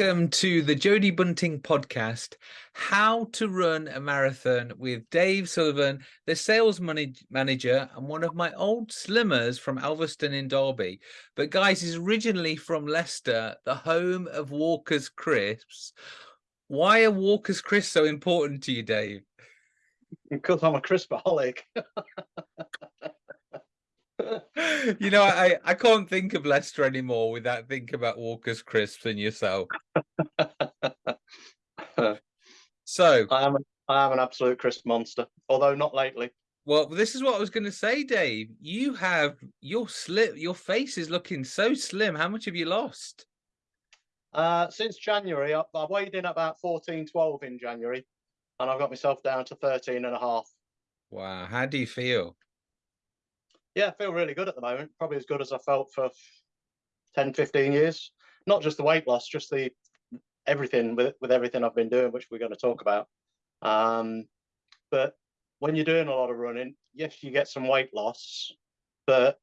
Welcome to the Jody Bunting podcast, How to Run a Marathon with Dave Sullivan, the sales manager and one of my old slimmers from Elvaston in Derby. But guys, he's originally from Leicester, the home of Walker's Crisps. Why are Walker's Crisps so important to you, Dave? Because I'm a crispaholic. you know, I, I can't think of Leicester anymore without thinking about Walker's crisps and yourself. so I am I am an absolute crisp monster, although not lately. Well, this is what I was going to say, Dave. You have your slip, your face is looking so slim. How much have you lost? Uh, since January, I, I weighed in about 14, 12 in January, and I've got myself down to 13 and a half. Wow. How do you feel? Yeah, I feel really good at the moment. Probably as good as I felt for 10, 15 years. Not just the weight loss, just the everything with with everything I've been doing, which we're going to talk about. Um, but when you're doing a lot of running, yes, you get some weight loss, but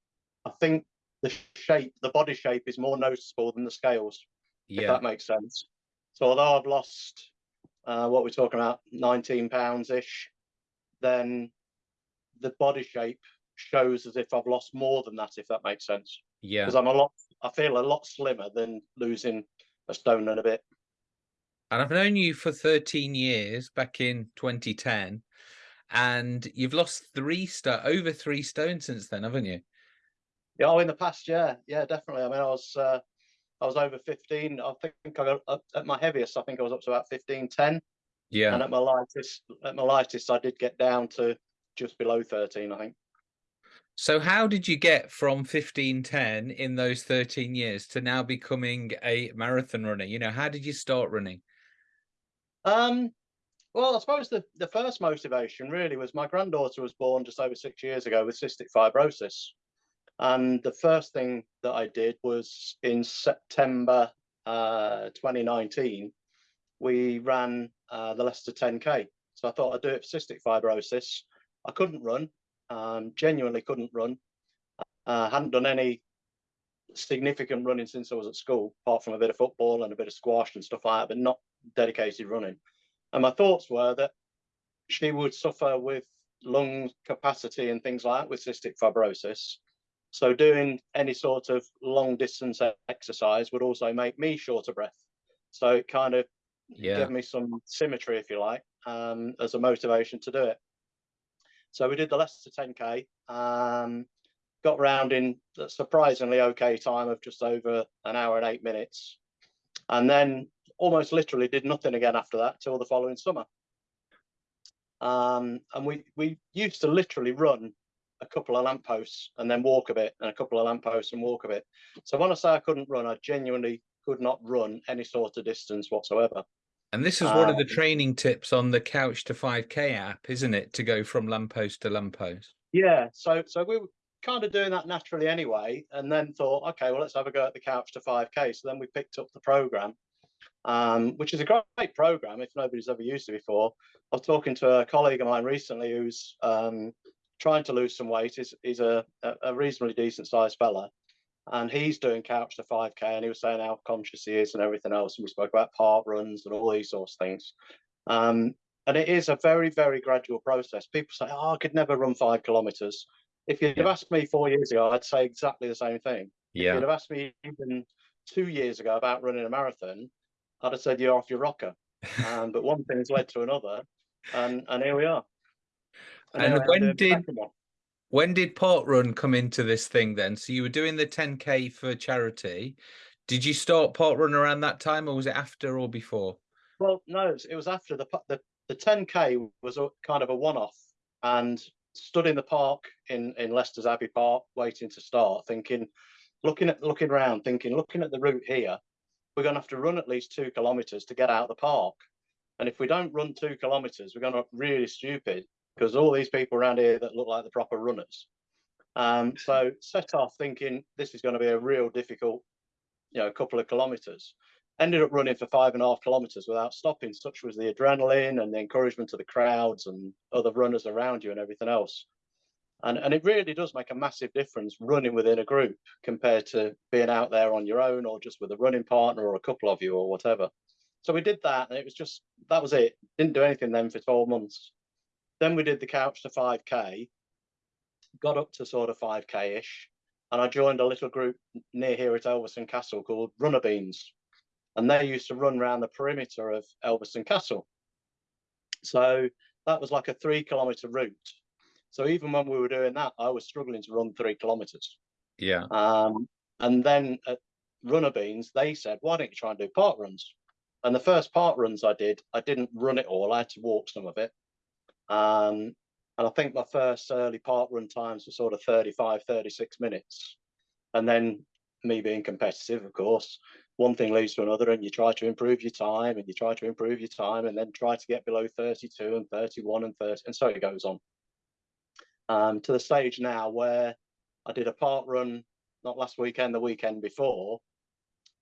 I think the shape, the body shape is more noticeable than the scales, yeah. if that makes sense. So although I've lost uh, what we're talking about, 19 pounds ish, then the body shape shows as if I've lost more than that, if that makes sense. Yeah. Because I'm a lot, I feel a lot slimmer than losing a stone and a bit. And I've known you for 13 years back in 2010, and you've lost three stone, over three stone since then, haven't you? Yeah, oh, in the past, yeah, yeah, definitely. I mean, I was, uh, I was over 15. I think I got up at my heaviest. I think I was up to about 15, 10. Yeah. And at my lightest, at my lightest, I did get down to just below 13, I think. So how did you get from 1510 in those 13 years to now becoming a marathon runner? You know, how did you start running? Um, well, I suppose the, the first motivation really was my granddaughter was born just over six years ago with cystic fibrosis. And the first thing that I did was in September uh, 2019, we ran uh, the Leicester 10K. So I thought I'd do it for cystic fibrosis. I couldn't run um, genuinely couldn't run. Uh, hadn't done any significant running since I was at school, apart from a bit of football and a bit of squash and stuff like that, but not dedicated running. And my thoughts were that she would suffer with lung capacity and things like that with cystic fibrosis. So doing any sort of long distance exercise would also make me short of breath. So it kind of yeah. gave me some symmetry, if you like, um, as a motivation to do it. So we did the Leicester 10K, um, got round in a surprisingly okay time of just over an hour and eight minutes. And then almost literally did nothing again after that till the following summer. Um, and we, we used to literally run a couple of lampposts and then walk a bit and a couple of lampposts and walk a bit. So when I say I couldn't run, I genuinely could not run any sort of distance whatsoever. And this is one of the um, training tips on the Couch to 5K app, isn't it? To go from lamppost to lamppost. Yeah. So so we were kind of doing that naturally anyway, and then thought, okay, well, let's have a go at the Couch to 5K. So then we picked up the program, um, which is a great program if nobody's ever used it before. I was talking to a colleague of mine recently who's um, trying to lose some weight. He's, he's a, a reasonably decent sized fella and he's doing couch to 5k and he was saying how conscious he is and everything else and we spoke about park runs and all these sorts of things. Um, and it is a very very gradual process. People say oh i could never run five kilometers. If you'd yeah. have asked me four years ago i'd say exactly the same thing. Yeah. if you'd have asked me even two years ago about running a marathon i'd have said you're off your rocker. Um, but one thing has led to another and and here we are. And, and when did when did Port Parkrun come into this thing then? So you were doing the 10K for charity. Did you start Port Parkrun around that time or was it after or before? Well, no, it was after the the, the 10K was a kind of a one-off and stood in the park in, in Leicester's Abbey Park waiting to start thinking, looking at looking around, thinking, looking at the route here, we're going to have to run at least two kilometers to get out of the park. And if we don't run two kilometers, we're going to look really stupid because all these people around here that look like the proper runners. Um, so set off thinking this is going to be a real difficult, you know, a couple of kilometers. Ended up running for five and a half kilometers without stopping. Such was the adrenaline and the encouragement of the crowds and other runners around you and everything else. And, and it really does make a massive difference running within a group compared to being out there on your own or just with a running partner or a couple of you or whatever. So we did that and it was just, that was it. Didn't do anything then for 12 months. Then we did the couch to 5K, got up to sort of 5K-ish, and I joined a little group near here at Elvaston Castle called Runner Beans. And they used to run around the perimeter of Elvaston Castle. So that was like a three kilometer route. So even when we were doing that, I was struggling to run three kilometers. Yeah. Um, and then at Runner Beans, they said, why don't you try and do park runs? And the first park runs I did, I didn't run it all. I had to walk some of it. Um, and I think my first early park run times were sort of 35, 36 minutes. And then me being competitive, of course, one thing leads to another and you try to improve your time and you try to improve your time and then try to get below 32 and 31 and 30 and so it goes on um, to the stage now where I did a park run not last weekend the weekend before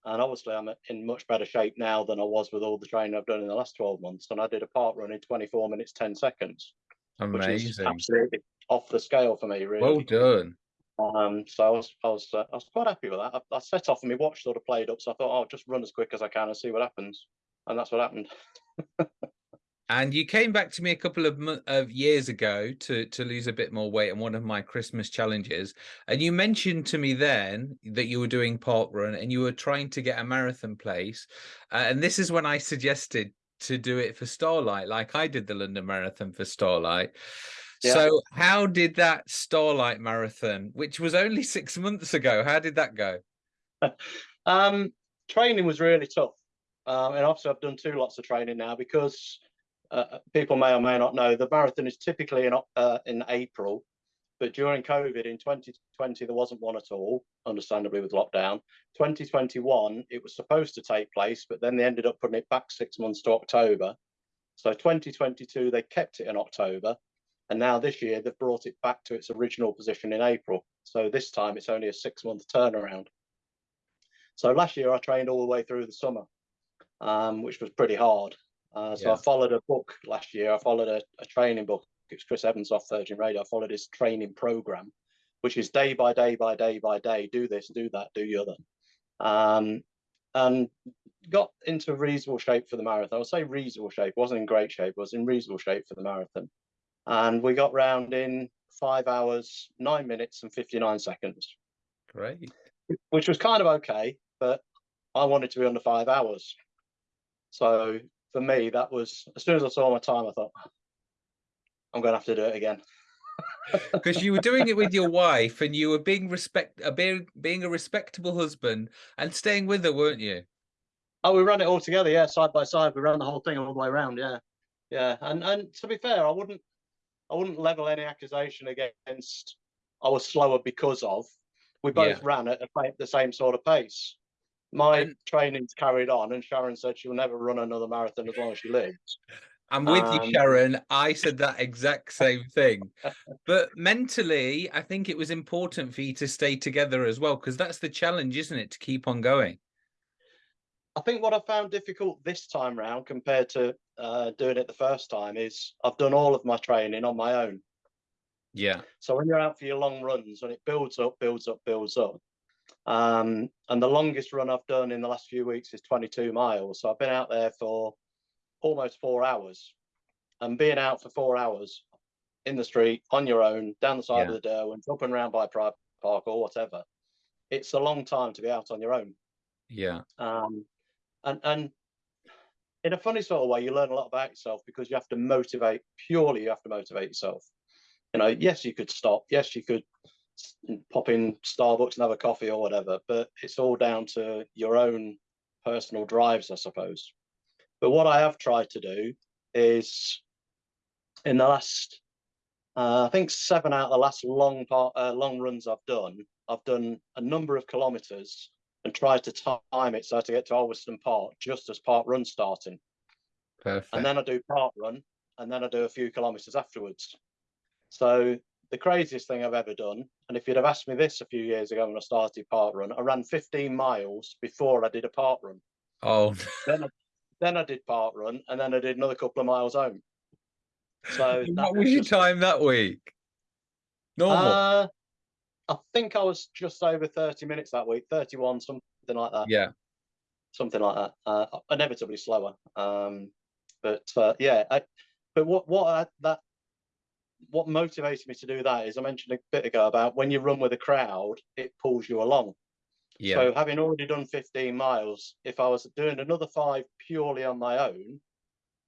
and obviously I'm in much better shape now than I was with all the training I've done in the last 12 months. And I did a park run in 24 minutes 10 seconds amazing. absolutely off the scale for me really. Well done. Um, so I was, I was, uh, I was quite happy with that. I, I, set off and my watch sort of played up, so I thought, oh, I'll just run as quick as I can and see what happens, and that's what happened. and you came back to me a couple of, of years ago to to lose a bit more weight on one of my Christmas challenges, and you mentioned to me then that you were doing park run and you were trying to get a marathon place, uh, and this is when I suggested to do it for Starlight, like I did the London Marathon for Starlight. Yeah. So how did that Starlight Marathon, which was only six months ago, how did that go? um, training was really tough. Um, and obviously I've done two lots of training now because uh, people may or may not know the marathon is typically in, uh, in April, but during COVID in 2020, there wasn't one at all, understandably with lockdown. 2021, it was supposed to take place, but then they ended up putting it back six months to October. So 2022, they kept it in October. And now this year, they've brought it back to its original position in April. So this time it's only a six month turnaround. So last year I trained all the way through the summer, um, which was pretty hard. Uh, so yeah. I followed a book last year. I followed a, a training book. It's Chris Evans off Virgin Radio. I followed his training program, which is day by day by day by day. Do this, do that, do the other. Um, and got into reasonable shape for the marathon. I'll say reasonable shape. wasn't in great shape. was in reasonable shape for the marathon and we got round in five hours, nine minutes and 59 seconds. Great. Which was kind of okay, but I wanted to be under five hours. So for me, that was, as soon as I saw my time, I thought, I'm going to have to do it again. Because you were doing it with your wife and you were being respect, uh, being, being a respectable husband and staying with her, weren't you? Oh, we ran it all together, yeah, side by side. We ran the whole thing all the way around, yeah. Yeah, and and to be fair, I wouldn't I wouldn't level any accusation against I was slower because of. We both yeah. ran at the same sort of pace. My and, training's carried on, and Sharon said she'll never run another marathon as long as she lives. I'm with um, you, Sharon. I said that exact same thing. but mentally, I think it was important for you to stay together as well, because that's the challenge, isn't it? To keep on going. I think what I found difficult this time round compared to uh, doing it the first time is I've done all of my training on my own. Yeah. So when you're out for your long runs, when it builds up, builds up, builds up. Um, and the longest run I've done in the last few weeks is 22 miles. So I've been out there for almost four hours. And being out for four hours in the street on your own, down the side yeah. of the Derwent, up and around by Pride Park or whatever, it's a long time to be out on your own. Yeah. Um, and and in a funny sort of way, you learn a lot about yourself because you have to motivate purely. You have to motivate yourself. You know, yes, you could stop. Yes, you could pop in Starbucks and have a coffee or whatever, but it's all down to your own personal drives, I suppose. But what I have tried to do is, in the last, uh, I think seven out of the last long part, uh, long runs I've done, I've done a number of kilometers and tried to time it so to get to Alvaston Park just as park run starting. Perfect. And then I do park run and then I do a few kilometers afterwards. So the craziest thing I've ever done, and if you'd have asked me this a few years ago when I started park run, I ran 15 miles before I did a park run. Oh. then, I, then I did park run and then I did another couple of miles home. So what was your time that week? Normal. Uh, I think I was just over 30 minutes that week, 31, something like that. yeah. Something like that. Uh, inevitably slower. Um, but uh, yeah, I, but what what I, that what motivated me to do that is I mentioned a bit ago about when you run with a crowd, it pulls you along. Yeah. So having already done 15 miles, if I was doing another five purely on my own,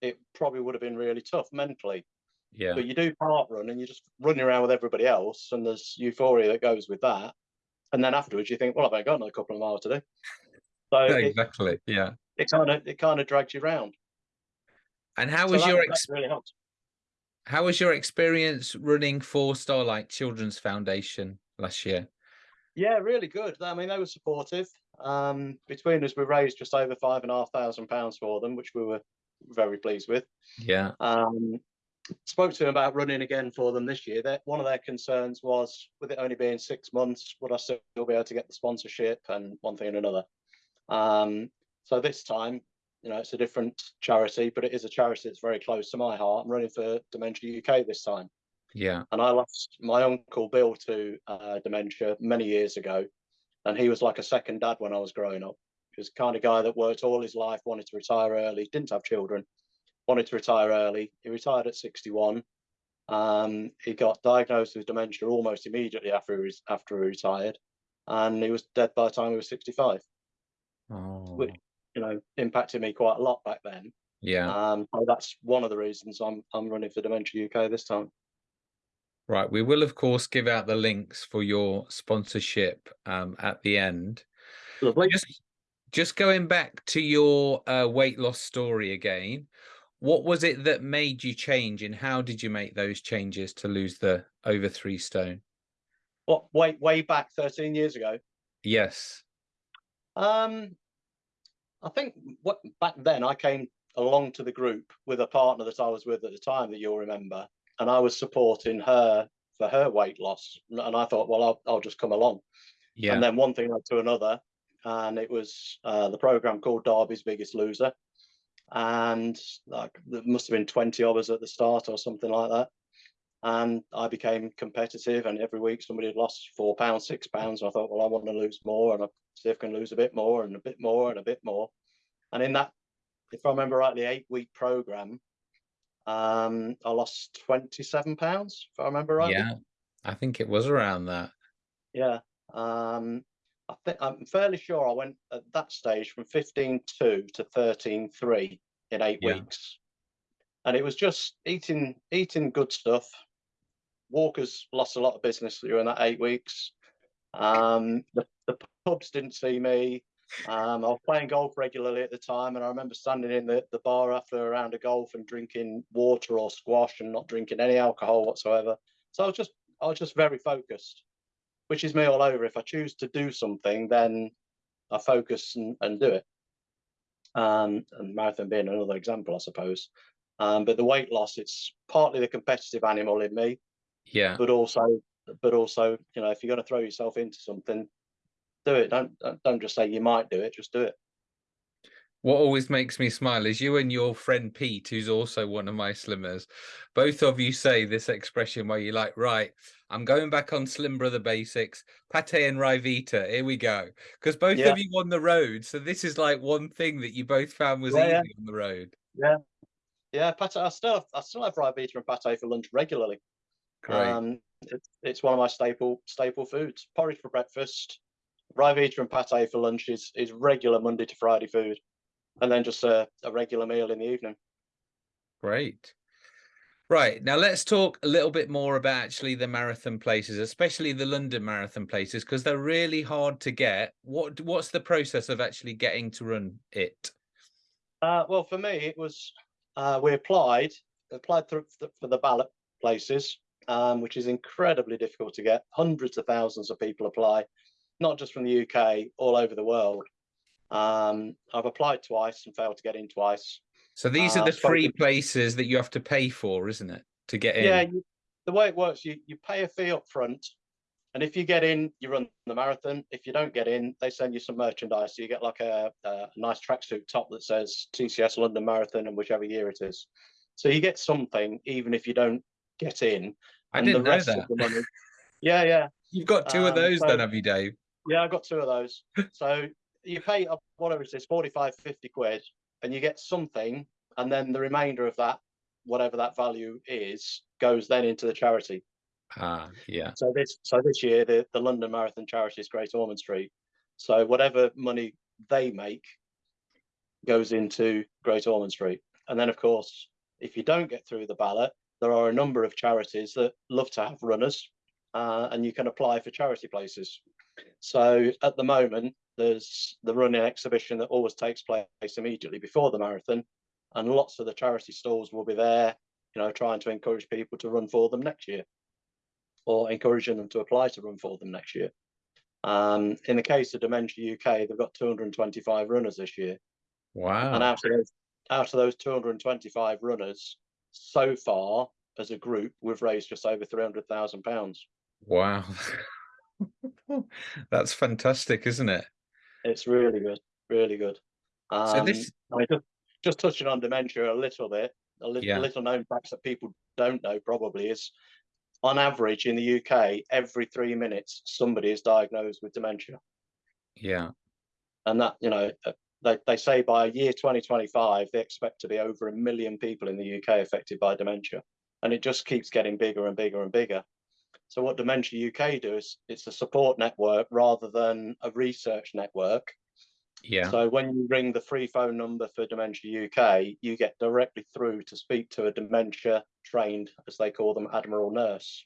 it probably would have been really tough mentally. yeah. But you do park run and you're just running around with everybody else, and there's euphoria that goes with that. And then afterwards, you think, well, I've only got another couple of miles to do. So it, exactly. Yeah. it kind of it kind of drags you round. And how So was your experience? really. How was your experience running for Starlight Children's Foundation last year? Yeah, really good. I mean, they were supportive. Um, between us, we raised just over five and a half thousand pounds for them, which we were very pleased with. Yeah. Um, spoke to them about running again for them this year. That one of their concerns was, with it only being six months, would I still be able to get the sponsorship and one thing and another. Um, so this time, you know, it's a different charity, but it is a charity that's very close to my heart. I'm running for Dementia UK this time, Yeah. and I lost my uncle Bill to uh, dementia many years ago, and he was like a second dad when I was growing up. He was kind of guy that worked all his life, wanted to retire early, didn't have children, wanted to retire early. He retired at 61. Um, he got diagnosed with dementia almost immediately after he was, after he retired, and he was dead by the time he was 65. Oh. You know, impacted me quite a lot back then. Yeah. Um, so that's one of the reasons I'm I'm running for Dementia UK this time. Right. We will, of course, give out the links for your sponsorship um, at the end. Lovely. Just, just going back to your uh, weight loss story again. What was it that made you change, and how did you make those changes to lose the over three stone? What way way back 13 years ago? Yes. Um, I think what back then I came along to the group with a partner that I was with at the time that you'll remember, and I was supporting her for her weight loss, and I thought, well, I'll, I'll just come along. Yeah. And then one thing led to another, and it was uh, the program called Derby's Biggest Loser, and like there must have been 20 of us at the start or something like that. And I became competitive, and every week somebody had lost four pounds, six pounds. And I thought, well, I want to lose more, and I see if I can lose a bit more, and a bit more, and a bit more. And in that, if I remember rightly, eight week program, um, I lost 27 pounds, if I remember right. yeah. I think it was around that. Yeah. Um, I think I'm fairly sure I went at that stage from 15.2 to 13.3 in eight Yeah. weeks. And it was just eating eating good stuff. Walkers lost a lot of business during that eight weeks. Um, the, the pubs didn't see me. Um, I was playing golf regularly at the time, and I remember standing in the, the bar after a round of golf and drinking water or squash and not drinking any alcohol whatsoever. So I was just I was just very focused, which is me all over. If I choose to do something, then I focus and, and do it. Um, and marathon being another example, I suppose. Um, but the weight loss, it's partly the competitive animal in me, Yeah. but also, but also, you know, if you're going to throw yourself into something, do it. Don't don't- just say you might do it. Just do it. What always makes me smile is you and your friend Pete, who's also one of my slimmers. Both of you say this expression where you're like, right, I'm going back on Slim Brother basics, pate and Ryvita. Here we go. Because both Yeah. of you on the road. So this is like one thing that you both found was Yeah, easy yeah. on the road. Yeah, Yeah, pate. I still have, I still have Ryvita and pate for lunch regularly. Great. Um, it's, it's one of my staple staple foods. Porridge for breakfast, Ryvita and pate for lunch is, is regular Monday to Friday food, and then just a, a regular meal in the evening. Great. Right. Now let's talk a little bit more about actually the marathon places, especially the London marathon places, because they're really hard to get. What what's the process of actually getting to run it? Uh, well, for me, it was uh, we applied applied through for the ballot places, um, which is incredibly difficult to get. Hundreds of thousands of people apply, not just from the UK, all over the world. Um, I've applied twice and failed to get in twice. So these are Uh, the free places that you have to pay for, isn't it, to get in? Yeah, you, the way it works, you, you pay a fee up front, and if you get in, you run the marathon. If you don't get in, they send you some merchandise. So you get like a, a nice tracksuit top that says TCS London Marathon and whichever year it is. So you get something even if you don't get in. I didn't know that. Money, Yeah, yeah. You've got two um, of those so, then, have you, Dave? Yeah, I've got two of those. so you pay whatever it is, 45, 50 quid, and you get something, and then the remainder of that, whatever that value is, goes then into the charity. Ah, yeah. So this so this year the, the London Marathon charity is Great Ormond Street. So whatever money they make goes into Great Ormond Street. And then of course, if you don't get through the ballot, there are a number of charities that love to have runners uh, and you can apply for charity places. So at the moment, there's the running exhibition that always takes place immediately before the marathon, and lots of the charity stalls will be there, you know, trying to encourage people to run for them next year, or encouraging them to apply to run for them next year. Um, in the case of Dementia UK, they've got 225 runners this year. Wow! And out of those, out of those 225 runners, so far as a group, we've raised just over 300,000 pounds. Wow. That's fantastic, isn't it? It's really good, really good. Um, so this, I mean, just, just touching on dementia a little bit, a little, yeah. little known facts that people don't know probably is, on average in the UK, every three minutes somebody is diagnosed with dementia. Yeah, and that you know they, they say by year 2025 they expect to be over a million people in the UK affected by dementia, and it just keeps getting bigger and bigger and bigger. So what Dementia UK do is it's a support network rather than a research network. Yeah. So when you ring the free phone number for Dementia UK, you get directly through to speak to a dementia trained, as they call them, Admiral nurse.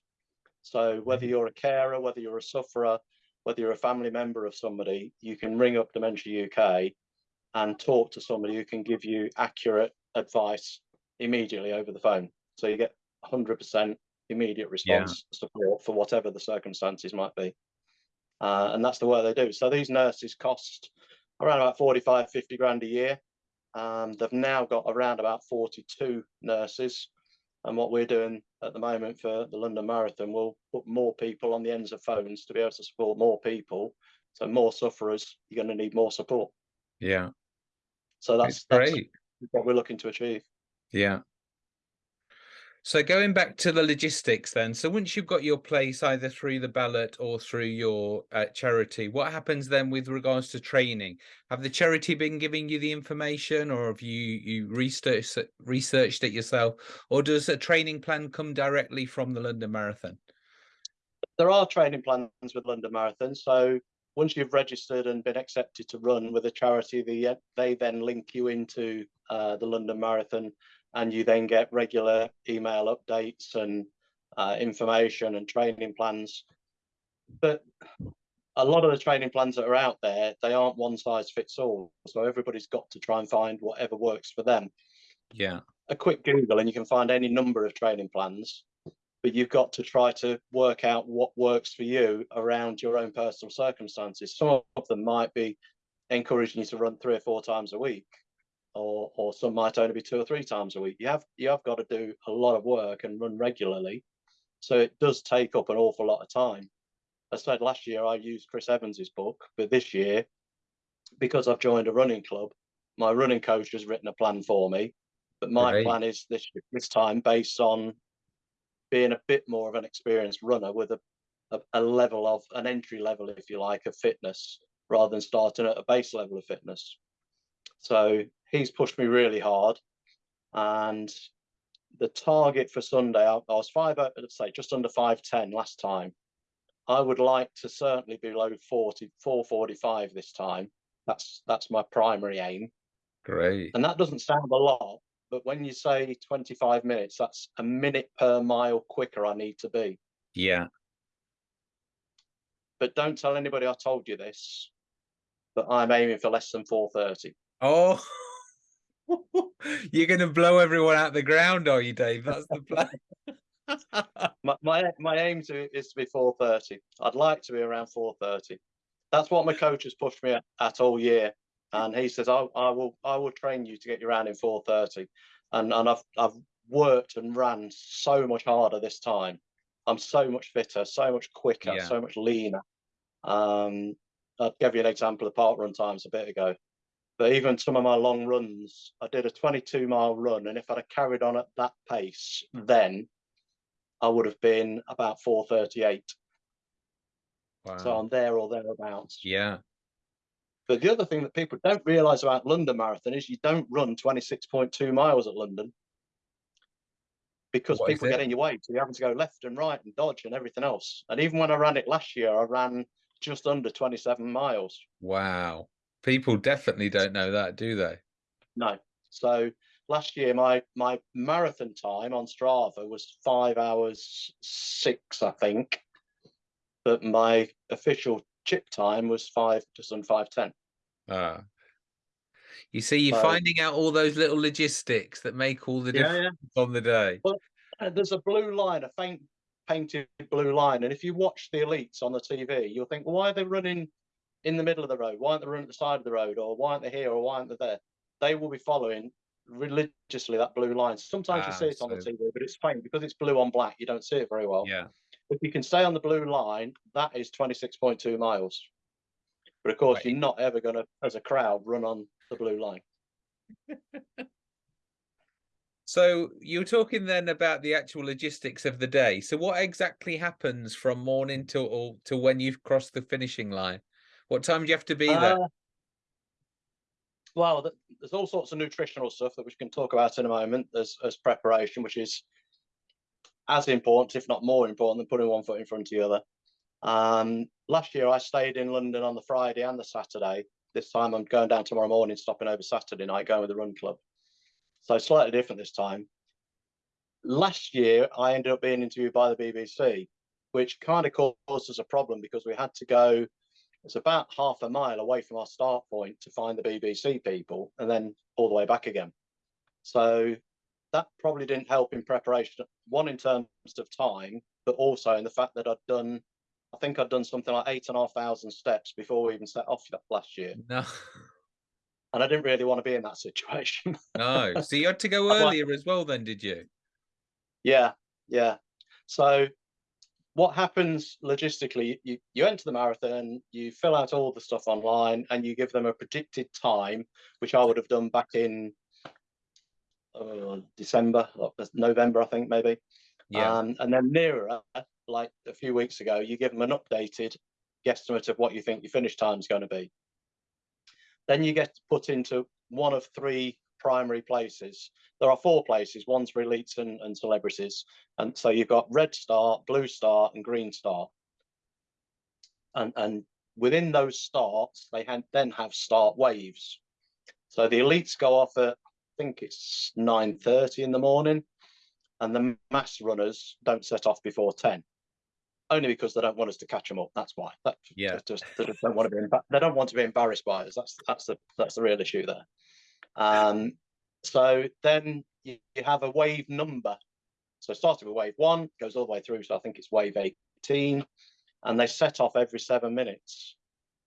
So whether mm-hmm. you're a carer, whether you're a sufferer, whether you're a family member of somebody, you can ring up Dementia UK and talk to somebody who can give you accurate advice immediately over the phone. So you get 100% immediate response yeah. support for whatever the circumstances might be. Uh, and that's the work they do. So these nurses cost around about 45, 50 grand a year. Um, they've now got around about 42 nurses. And what we're doing at the moment for the London Marathon, we'll put more people on the ends of phones to be able to support more people. So more sufferers, you're going to need more support. Yeah. So that's, that's what we're looking to achieve. Yeah. So going back to the logistics then, so once you've got your place either through the ballot or through your uh, charity, what happens then with regards to training? Have the charity been giving you the information or have you you researched researched it yourself or does a training plan come directly from the London Marathon? There are training plans with London Marathon. So once you've registered and been accepted to run with a charity, they, they then link you into uh, the London Marathon and you then get regular email updates and uh, information and training plans. But a lot of the training plans that are out there, they aren't one size fits all. So everybody's got to try and find whatever works for them. Yeah. A quick Google and you can find any number of training plans, but you've got to try to work out what works for you around your own personal circumstances. Some of them might be encouraging you to run three or four times a week or or some might only be two or three times a week. You have you have got to do a lot of work and run regularly, so it does take up an awful lot of time. I said last year I used Chris Evans's book, but this year, because I've joined a running club, my running coach has written a plan for me. But my Great. plan is this this time based on being a bit more of an experienced runner with a, a, a level of an entry level, if you like, of fitness rather than starting at a base level of fitness. So he's pushed me really hard. And the target for Sunday, I, I was five, uh, let's say just under 510 last time. I would like to certainly be below 40, 445 this time. That's that's my primary aim. Great. And that doesn't sound a lot, but when you say 25 minutes, that's a minute per mile quicker I need to be. Yeah. But don't tell anybody I told you this, but I'm aiming for less than 430. Oh, you're going to blow everyone out the ground, are you, Dave? That's the plan. my, my my aim to is to be 4:30. I'd like to be around 4:30. That's what my coach has pushed me at, at all year, and he says I, I will I will train you to get you around in 4:30, and and I've I've worked and ran so much harder this time. I'm so much fitter, so much quicker, yeah. so much leaner. Um, I'll give you an example of park run times a bit ago. But even some of my long runs, I did a 22 mile run, and if I'd have carried on at that pace, then I would have been about 438. Wow. So I'm there or thereabouts. yeah. But the other thing that people don't realise about London Marathon is you don't run 26.2 miles at London because What people get in your way. So you're having to go left and right and dodge and everything else. And even when I ran it last year, I ran just under 27 miles. Wow. People definitely don't know that, do they? No. So last year, my my marathon time on Strava was five hours six, I think. But my official chip time was five, just on five ten. Ah. You see, you're So- finding out all those little logistics that make all the difference on the day. Uh, There's a blue line, a faint painted blue line, and if you watch the elites on the TV, you'll think, well, why are they running in the middle of the road? Why aren't they running at the side of the road, or why aren't they here, or why aren't they there? They will be following religiously that blue line. Sometimes you Ah, see it on the TV, but it's faint because it's blue on black. You don't see it very well. Yeah. If you can stay on the blue line, that is 26.2 miles. But of course, Right. you're not ever going to, as a crowd, run on the blue line. So you were talking then about the actual logistics of the day. So what exactly happens from morning till to when you've crossed the finishing line? What time do you have to be there? Uh, well, there's all sorts of nutritional stuff that we can talk about in a moment as, as preparation, which is as important, if not more important, than putting one foot in front of the other. Um, last year, I stayed in London on the Friday and the Saturday. This time, I'm going down tomorrow morning, stopping over Saturday night, going with the run club. So slightly different this time. Last year, I ended up being interviewed by the BBC, which kind of caused us a problem because we had to go it's about half a mile away from our start point to find the BBC people and then all the way back again. So that probably didn't help in preparation, one in terms of time, but also in the fact that I'd done, I think I'd done something like eight and a half thousand steps before we even set off last year. No, And I didn't really want to be in that situation. no. So you had to go I'd like- earlier as well then, did you? Yeah, yeah. So what happens logistically, you, you enter the marathon, you fill out all the stuff online and you give them a predicted time, which I would have done back in uh, December, or November, I think maybe. Yeah. Um, and then nearer, like a few weeks ago, you give them an updated guesstimate of what you think your finish time is going to be. Then you get put into one of three primary places. There are four places. One's for elites and, and celebrities, and so you've got red start, blue start, and green start. And and within those starts, they ha- then have start waves. So the elites go off at I think it's nine thirty in the morning, and the mass runners don't set off before ten. Only because they don't want us to catch them up. That's why. That, Yeah. they just they just don't want to be. They don't want to be embarrassed by us. That's that's the that's the real issue there. Um, so then you, you have a wave number. So starting with wave one, goes all the way through. So I think it's wave 18, and they set off every seven minutes.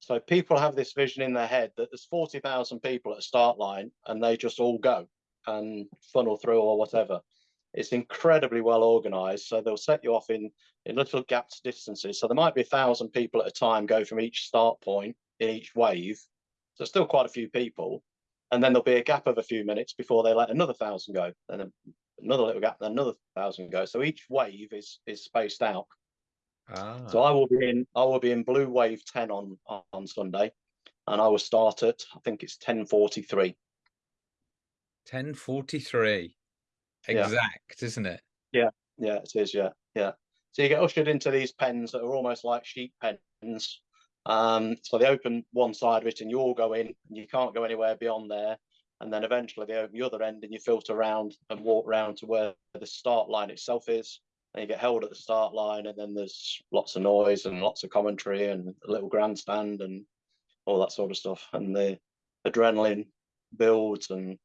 So people have this vision in their head that there's 40,000 people at a start line and they just all go and funnel through or whatever. It's incredibly well organized. So they'll set you off in, in little gaps distances. So there might be a thousand people at a time go from each start point in each wave. So still quite a few people. And then there'll be a gap of a few minutes before they let another thousand go. Then another little gap, then another thousand go. So each wave is is spaced out. Ah. So I will be in I will be in blue wave 10 on on Sunday and I will start at I think it's 1043. 1043 exact, yeah. isn't it? Yeah, yeah, it is. Yeah, yeah. So you get ushered into these pens that are almost like sheep pens. Um, so they open one side of it and you all go in and you can't go anywhere beyond there. And then eventually they open the other end and you filter around and walk around to where the start line itself is. And you get held at the start line and then there's lots of noise and lots of commentary and a little grandstand and all that sort of stuff. And the adrenaline builds and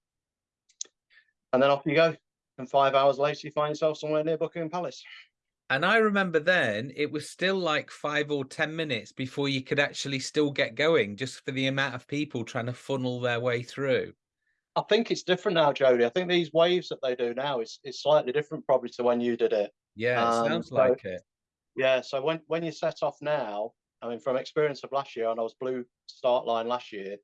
and then off you go. And five hours later, you find yourself somewhere near Buckingham Palace. And I remember then it was still like five or 10 minutes before you could actually still get going, just for the amount of people trying to funnel their way through. I think it's different now, Jody. I think these waves that they do now is, is slightly different probably to when you did it. Yeah, it Um, sounds so- like it. Yeah, so when, when you set off now, I mean, from experience of last year, and I was blue start line last year,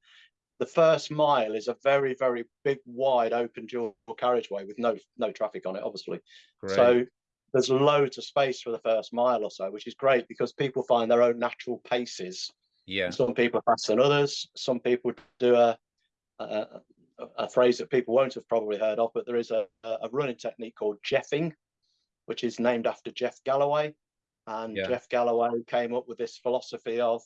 the first mile is a very, very big, wide, open dual carriageway with no no traffic on it, obviously. Great. So there's loads of space for the first mile or so, which is great because people find their own natural paces. Yeah. Some people are faster than others. Some people do a, a, a phrase that people won't have probably heard of, but there is a, a running technique called jeffing, which is named after Jeff Galloway. And Yeah. Jeff Galloway came up with this philosophy of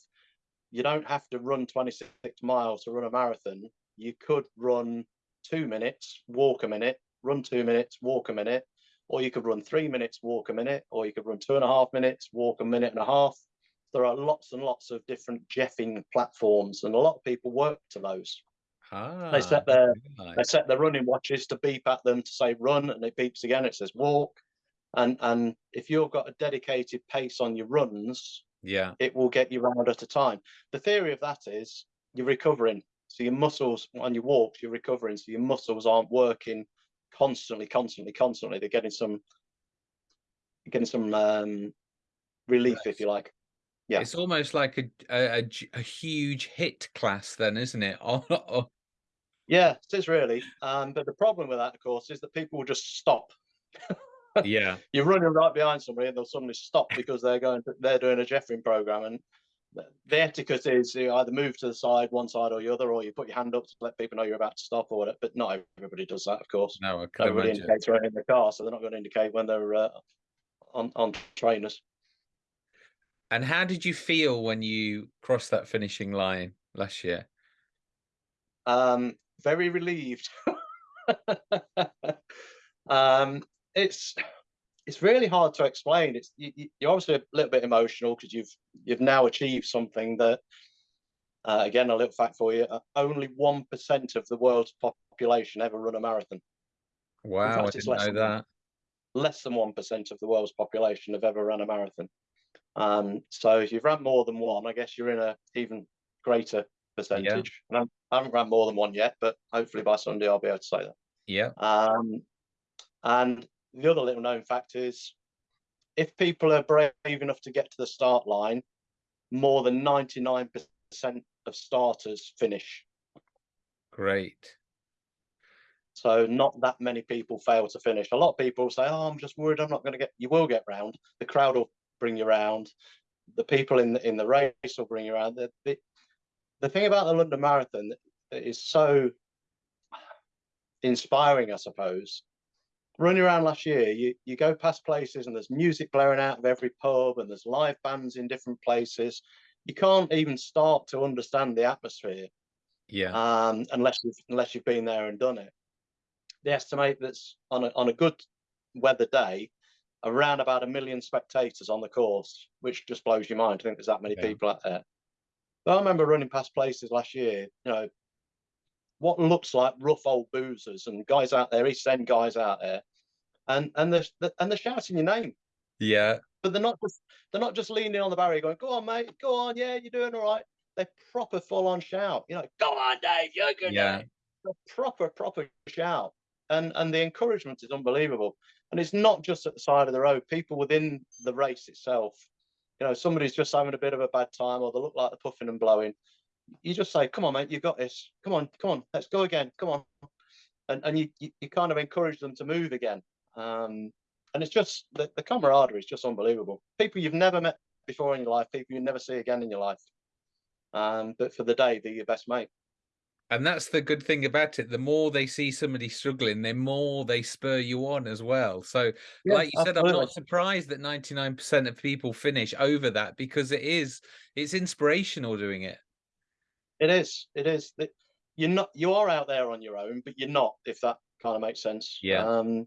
you don't have to run 26 miles to run a marathon. You could run two minutes, walk a minute, run two minutes, walk a minute, or you could run three minutes, walk a minute, or you could run two and a half minutes, walk a minute and a half. There are lots and lots of different jeffing platforms, and a lot of people work to those. Ah, They set their right. they set their running watches to beep at them to say run, and it beeps again. It says walk, and and if you've got a dedicated pace on your runs, yeah. it will get you round at a time. The theory of that is you're recovering. So your muscles on your walks, you're recovering. So your muscles aren't working constantly, constantly, constantly. They're getting some getting some um, relief, if you like. Yeah. It's almost like a a huge HIIT class, then, isn't it? Oh, oh, Yeah, it is really. Um, but the problem with that, of course, is that people will just stop. yeah. You're running right behind somebody, and they'll suddenly stop because they're going. To, they're doing a Jeffing program, and the- etiquette is you either move to the side, one side or the other, or you put your hand up to let people know you're about to stop or whatever. But not everybody does that, of course. No, I can Nobody imagine. indicates in the car, so they're not going to indicate when they're uh, on on trainers. And how did you feel when you crossed that finishing line last year? Um, very relieved. um, it's it's really hard to explain. It's you, you're obviously a little bit emotional because you've you've now achieved something that, uh, again, a little fact for you: uh, only one percent of the world's population ever run a marathon. Wow, fact, I didn't less know than that. Less than one percent of the world's population have ever run a marathon. Um, so if you've run more than one, I guess you're in a even greater percentage. And I'm- I haven't run more than one yet, but hopefully by Sunday I'll be able to say that. Yeah. Um, and the other little known fact is if people are brave enough to get to the start line, more than 99% of starters finish. Great. So not that many people fail to finish. A lot of people say, "Oh, I'm just worried I'm not going to get." You will get round. The crowd will bring you round. The people in the in the race will bring you around. The, the, the thing about the London Marathon that is so inspiring, I suppose. Running around last year, you, you go past places and there's music blaring out of every pub and there's live bands in different places. You can't even start to understand the atmosphere Yeah. um, unless you've unless you've been there and done it. They estimate that's on a on a good weather day, around about a million spectators on the course, which just blows your mind. to think there's that many Yeah. people out there. But I remember running past places last year, you know, what looks like rough old boozers and guys out there, East End guys out there, and and they're and they're shouting your name yeah. but they're not just they're not just leaning on the barrier going, "Go on, mate, go on, yeah, you're doing all right." They proper full on shout, you know, "Go on, Dave, you're good." Yeah. Dave." A proper proper shout, and and the encouragement is unbelievable. And it's not just at the side of the road. People within the race itself, you know, somebody's just having a bit of a bad time, or they look like they're puffing and blowing. You just say, "Come on, mate, you've got this. Come on, come on, let's go again. Come on," and and you you, you kind of encourage them to move again. Um, and it's just the, the camaraderie is just unbelievable. People you've never met before in your life, people you never see again in your life. Um, but for the day, they're your best mate. And that's the good thing about it. The more they see somebody struggling, the more they spur you on as well. So, Yeah, like you said, I'm not surprised that 99% of people finish over that because it is it's inspirational doing it. It is. It is. That You're not. You are out there on your own, but you're not. If that kind of makes sense. Yeah. Um,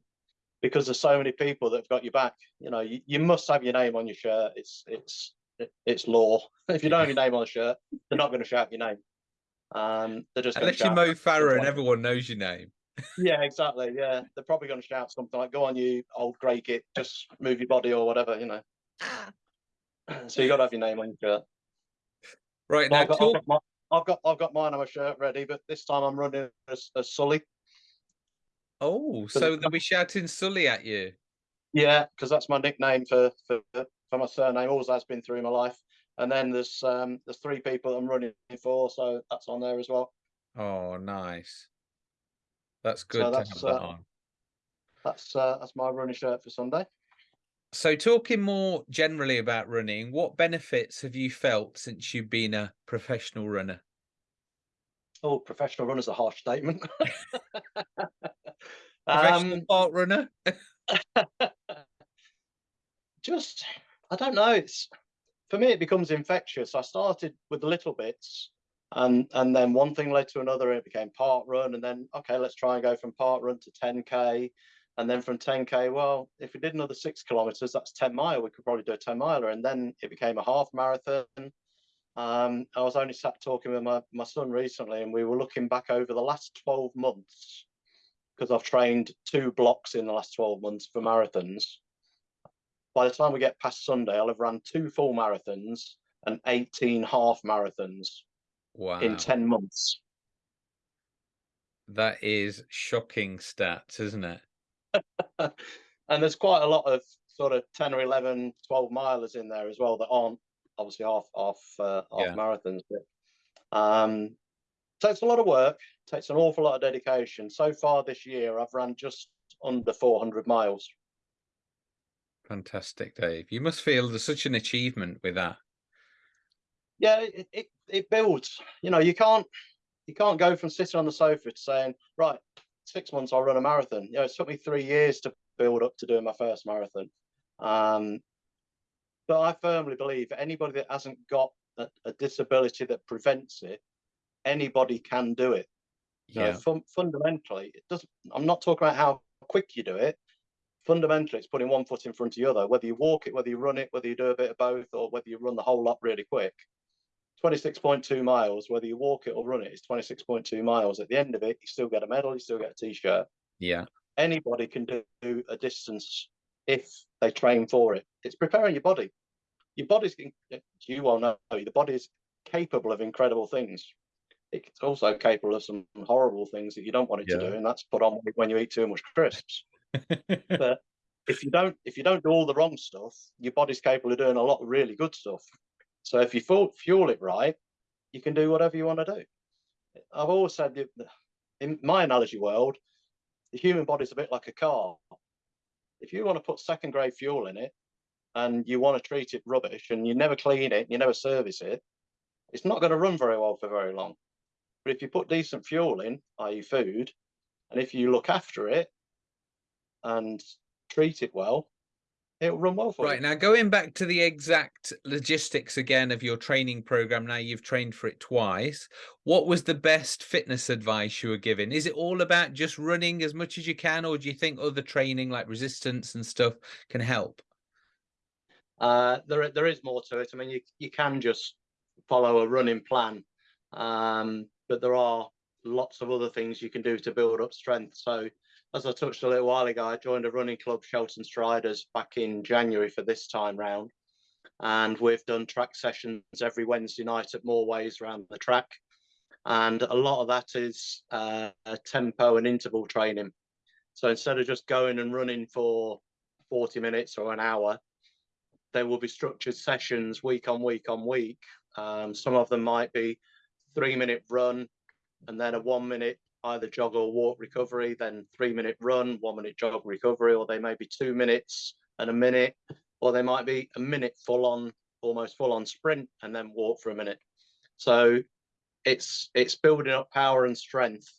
because there's so many people that have got your back. You know, you, you must have your name on your shirt. It's it's it's law. If you don't have your name on the shirt, they're not going to shout your name. Um, they're just Unless you're Mo Farah and everyone knows your name. Yeah, exactly. Yeah, they're probably going to shout something like, "Go on, you old grey git, just move your body or whatever," you know. so you got to have your name on your shirt. Right now, I've, got, I've, got my, I've got I've got mine on my shirt ready, but this time I'm running as, as Sully. Oh, so so they'll be shouting Sully at you. Yeah, because that's my nickname for, for for my surname. Always has been through my life. And then there's um there's three people I'm running for, so that's on there as well. Oh, nice. That's good to that's, have that uh, on. That's uh, that's my running shirt for Sunday. So, talking more generally about running, what benefits have you felt since you've been a professional runner? Oh, professional runner is a harsh statement. Professional um, park runner? just, I don't know. It's for me, it becomes infectious. I started with the little bits, and and then one thing led to another. And it became park run, and then okay, let's try and go from park run to 10k, and then from 10k, well, if we did another six kilometers, that's 10 mile. We could probably do a 10 miler, and then it became a half marathon. Um, I was only sat talking with my, my son recently, and we were looking back over the last 12 months because I've trained two blocks in the last 12 months for marathons. By the time we get past Sunday, I'll have run two full marathons and 18 half marathons Wow. in 10 months. That is shocking stats, isn't it? and there's quite a lot of sort of 10 or 11, 12 milers in there as well that aren't obviously half half uh, half Yeah. marathons. But um, takes a lot of work, takes an awful lot of dedication. So far this year, I've run just under 400 miles. Fantastic, Dave. You must feel there's such an achievement with that. Yeah, it, it it builds. You know, you can't you can't go from sitting on the sofa to saying, right, six months I'll run a marathon. You know, it took me three years to build up to doing my first marathon. Um, but I firmly believe anybody that hasn't got a, a disability that prevents it, anybody can do it. Yeah. fun, fundamentally, it doesn't. I'm not talking about how quick you do it. Fundamentally, it's putting one foot in front of the other. Whether you walk it, whether you run it, whether you do a bit of both, or whether you run the whole lot really quick. 26.2 miles, whether you walk it or run it, it, is 26.2 miles. At the end of it, you still get a medal, you still get a t-shirt. Yeah. Anybody can do a distance if they train for it. It's preparing your body. Your body's, you all know, the body is capable of incredible things. It's also capable of some horrible things that you don't want it to do, and that's put on when you eat too much crisps. But if you don't, if you don't do all the wrong stuff, your body's capable of doing a lot of really good stuff. So if you fuel, fuel it right, you can do whatever you want to do. I've always said, that in my analogy world, the human body's a bit like a car. If you want to put second grade fuel in it and you want to treat it rubbish and you never clean it, and you never service it, it's not going to run very well for very long. But if you put decent fuel in, i.e., food, and if you look after it and treat it well, it'll run well for Right you. now, going back to the exact logistics again of your training program. Now you've trained for it twice. What was the best fitness advice you were given? Is it all about just running as much as you can, or do you think other training like resistance and stuff can help? Uh, there, there is more to it. I mean, you, you can just follow a running plan, um, but there are lots of other things you can do to build up strength. So, as I touched a little while ago, I joined a running club, Shelton Striders, back in January for this time round, and we've done track sessions every Wednesday night at Moorways around the track, and a lot of that is uh, tempo and interval training. So instead of just going and running for 40 minutes or an hour, there will be structured sessions week on week on week. Um, some of them might be three minute run and then a one minute either jog or walk recovery, then three minute run, one minute jog recovery, or they may be two minutes and a minute, or they might be a minute full on, almost full on sprint and then walk for a minute. So it's it's building up power and strength,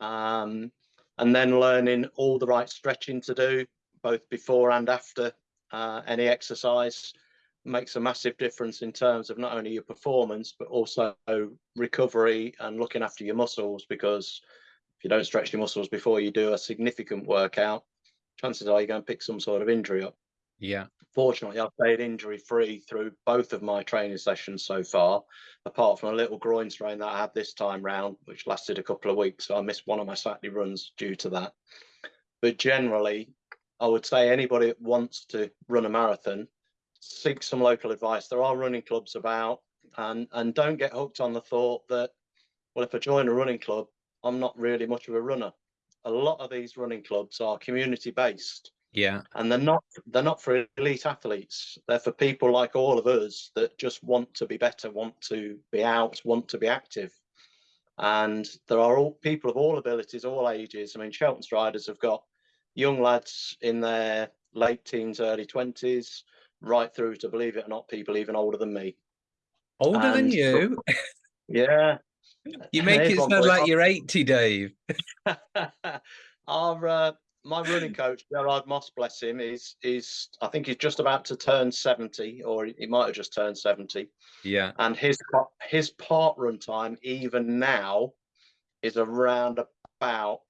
um, and then learning all the right stretching to do both before and after uh, any exercise makes a massive difference in terms of not only your performance but also recovery and looking after your muscles because if you don't stretch your muscles before you do a significant workout chances are you're going to pick some sort of injury up Yeah. fortunately i've stayed injury free through both of my training sessions so far apart from a little groin strain that i had this time round which lasted a couple of weeks so i missed one of my saturday runs due to that but generally i would say anybody that wants to run a marathon seek some local advice. There are running clubs about and and don't get hooked on the thought that well if i join a running club i'm not really much of a runner. A lot of these running clubs are community based Yeah. and they're not they're not for elite athletes. They're for people like all of us that just want to be better want to be out want to be active. And there are all people of all abilities all ages. I mean shelton striders have got young lads in their late teens, early twenties, right through to believe it or not, people even older than me. Older than And- you? Yeah. You make it sound like you're 80, Dave. Our uh, my running coach Gerard Moss, bless him, is is I think he's just about to turn seventy, or he might have just turned seventy. Yeah. And his his park run time even now is around about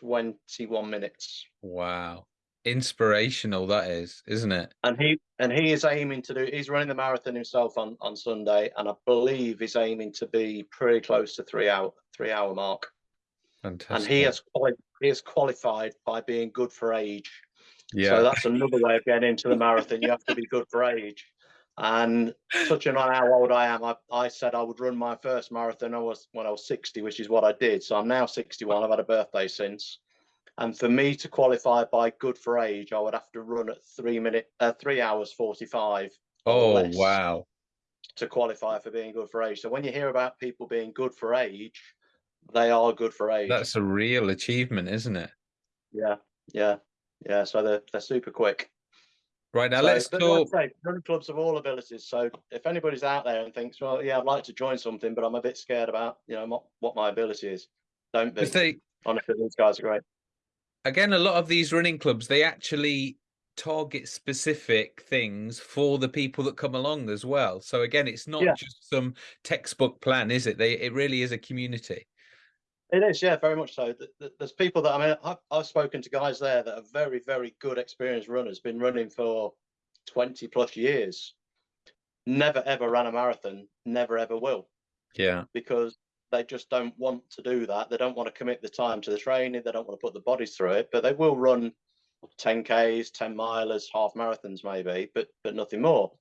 twenty one minutes. Wow. Inspirational that is, isn't it? And he and he is aiming to do. He's running the marathon himself on on Sunday, and I believe he's aiming to be pretty close to three hour three hour mark. Fantastic. And he has he has qualified by being good for age. yeah. So that's another way of getting into the marathon. You have to be good for age. And touching on how old I am, I, I said I would run my first marathon I was when I was 60, which is what I did. So I'm now 61. I've had a birthday since. And for me to qualify by good for age, I would have to run at three minute, uh, three hours 45 oh, wow. to qualify for being good for age. So when you hear about people being good for age, they are good for age. That's a real achievement, isn't it? yeah, yeah, yeah. So they're they're super quick. Right now, So, let's but like running clubs of all abilities. So if anybody's out there and thinks, well, yeah, I'd like to join something, but I'm a bit scared about, you know, what, what my ability is, don't be. They, Honestly, these guys are great. Again, a lot of these running clubs, they actually target specific things for the people that come along as well. So again, it's not Yeah. just some textbook plan, is it? They it really is a community. It is, yeah, very much so. Th- th- There's people that I mean, I've, I've spoken to guys there that are very, very good, experienced runners, been running for 20 plus years, never ever ran a marathon, never ever will. Yeah. because they just don't want to do that. They don't want to commit the time to the training. They don't want to put the bodies through it, but they will run 10Ks, 10 milers, half marathons maybe, but but nothing more.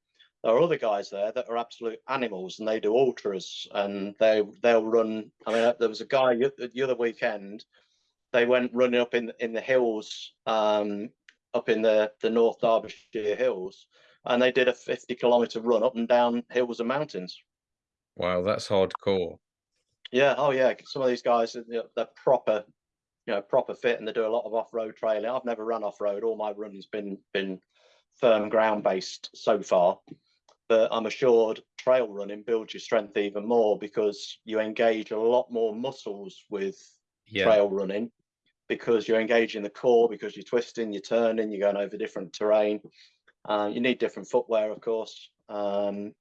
There are other guys there that are absolute animals and they do ultras and they they'll run. I mean, there was a guy the the other weekend. They went running up in in the hills, um, up in the the North Derbyshire hills, and they did a 50 kilometer run up and down hills and mountains. Wow, that's hardcore. Yeah, oh yeah. Some of these guys, they're proper, you know, proper fit, and they do a lot of off-road trailing. I've never run off-road. All my running's been been firm ground-based so far. But I'm assured trail running builds your strength even more because you engage a lot more muscles with Yeah. trail running because you're engaging the core, because you're twisting, you're turning, you're going over different terrain. Uh, you need different footwear, of course. Um,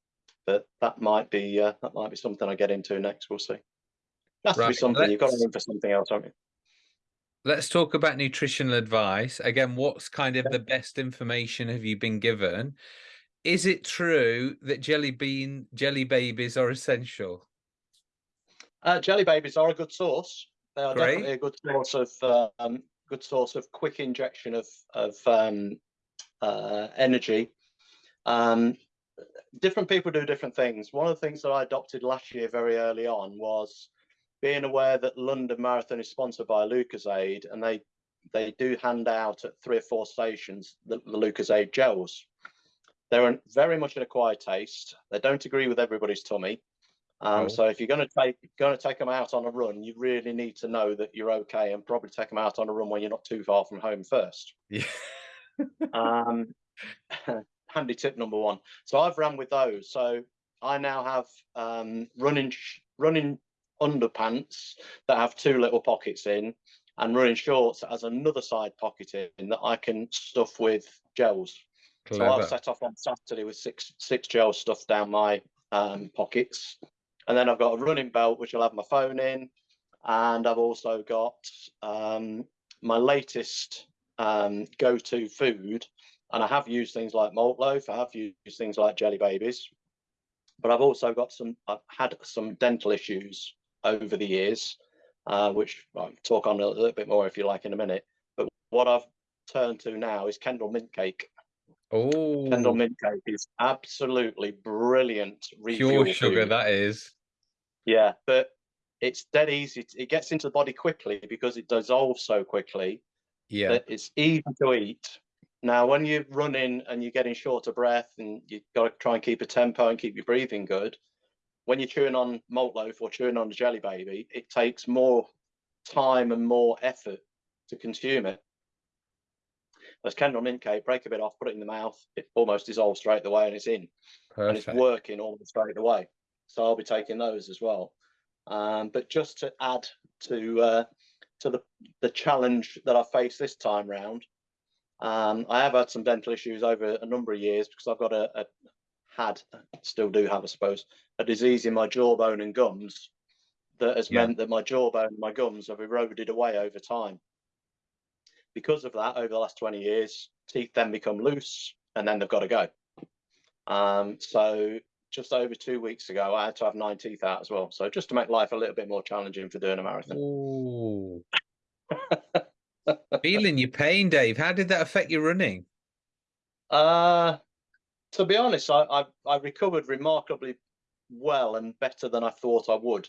but that might be uh, that might be something I get into next. We'll see. That's to be Right, something you've got to let's- for something else, haven't you? Let's talk about nutritional advice. Again, what's kind of the best information have you been given? Is it true that jelly bean jelly babies are essential? Uh, jelly babies are a good source. They are Great. definitely a good source of um, good source of quick injection of of um, uh, energy. Um, different people do different things. One of the things that I adopted last year very early on was being aware that London Marathon is sponsored by Lucozade, and they they do hand out at three or four stations the, the Lucozade gels. They're very much an acquired taste. They don't agree with everybody's tummy. Um, Oh. So if you're going to take going to take them out on a run, you really need to know that you're okay, and probably take them out on a run when you're not too far from home first. Yeah. Um, handy tip number one. So I've run with those. So I now have um, running running underpants that have two little pockets in, and running shorts that has another side pocket in that I can stuff with gels. So I've set off on Saturday with six six gels stuffed down my um, pockets, and then I've got a running belt which I'll have my phone in, and I've also got um, my latest um, go-to food, and I have used things like malt loaf, I have used things like jelly babies, but I've also got some. I've had some dental issues over the years, uh, which I'll talk on a little bit more if you like in a minute. But what I've turned to now is Kendal mint cake. Oh, Kendal mint cake is absolutely brilliant. pure sugar food. that is. Yeah, but it's dead easy. It gets into the body quickly because it dissolves so quickly Yeah. that it's easy to eat. Now, when you're running and you're getting short of breath and you've got to try and keep a tempo and keep your breathing good, when you're chewing on malt loaf or chewing on a jelly baby, it takes more time and more effort to consume it. As Kendal mint cake, break a bit off, put it in the mouth, it almost dissolves straight away and it's in. And it's working almost straight away. So I'll be taking those as well. Um, but just to add to uh, to the the challenge that I face this time round, um, I have had some dental issues over a number of years because I've got a, a had still do have, I suppose, a disease in my jawbone and gums that has Yeah. meant that my jawbone and my gums have eroded away over time. Because of that, over the last 20 years, teeth then become loose and then they've got to go. Um, so just over two weeks ago, I had to have nine teeth out as well. So just to make life a little bit more challenging for doing a marathon. Ooh. Feeling your pain, Dave. How did that affect your running? Uh, to be honest, I, I I recovered remarkably well and better than I thought I would.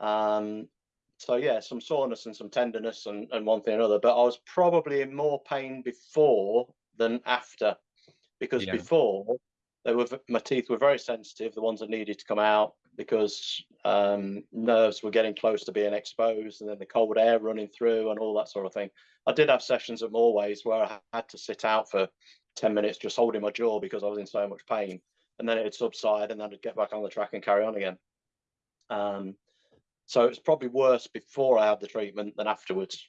Um, so yeah, some soreness and some tenderness and, and one thing or another, but I was probably in more pain before than after, because Yeah. before they were my teeth were very sensitive, the ones that needed to come out because um, nerves were getting close to being exposed, and then the cold air running through and all that sort of thing. I did have sessions at Moorways where I had to sit out for 10 minutes just holding my jaw because I was in so much pain. And then it'd subside and then I'd get back on the track and carry on again. Um, so it's probably worse before I had the treatment than afterwards.